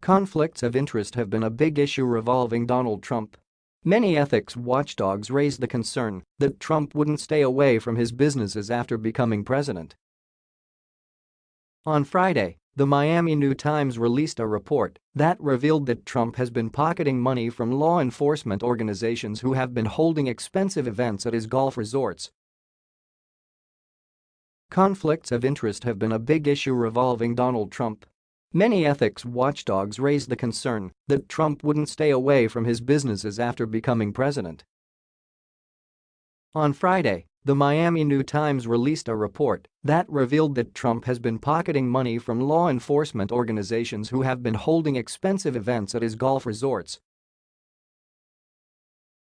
Conflicts of interest have been a big issue revolving Donald Trump. Many ethics watchdogs raised the concern that Trump wouldn't stay away from his businesses after becoming president. On Friday, the Miami New Times released a report that revealed that Trump has been pocketing money from law enforcement organizations who have been holding expensive events at his golf resorts. Conflicts of interest have been a big issue revolving Donald Trump. Many ethics watchdogs raised the concern that Trump wouldn't stay away from his businesses after becoming president. On Friday, the Miami New Times released a report that revealed that Trump has been pocketing money from law enforcement organizations who have been holding expensive events at his golf resorts.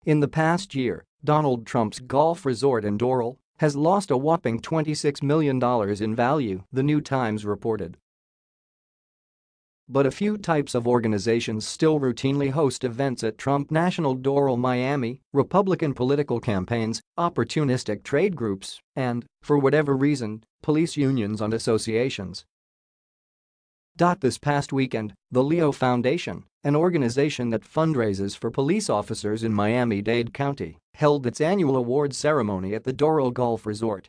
In the past year, Donald Trump's golf resort in Doral has lost a whopping $26 million in value, the New Times reported. But a few types of organizations still routinely host events at Trump National Doral Miami, Republican political campaigns, opportunistic trade groups, and, for whatever reason, police unions and associations. This past weekend, the Leo Foundation, an organization that fundraises for police officers in Miami-Dade County, held its annual awards ceremony at the Doral Golf Resort.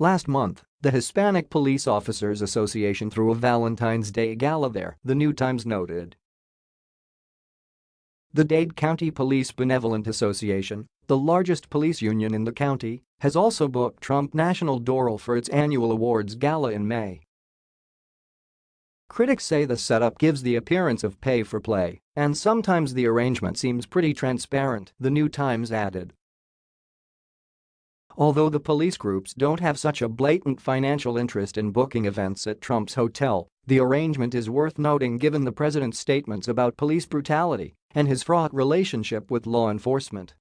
Last month, the Hispanic Police Officers Association threw a Valentine's Day gala there, the New Times noted. The Dade County Police Benevolent Association, the largest police union in the county, has also booked Trump National Doral for its annual awards gala in May. Critics say the setup gives the appearance of pay for play, and sometimes the arrangement seems pretty transparent, the New Times added. Although the police groups don't have such a blatant financial interest in booking events at Trump's hotel, the arrangement is worth noting given the president's statements about police brutality and his fraught relationship with law enforcement.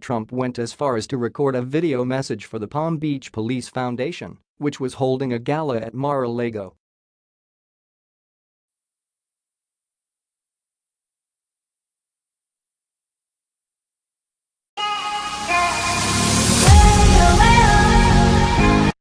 Trump went as far as to record a video message for the Palm Beach Police Foundation, which was holding a gala at Mar-a-Lago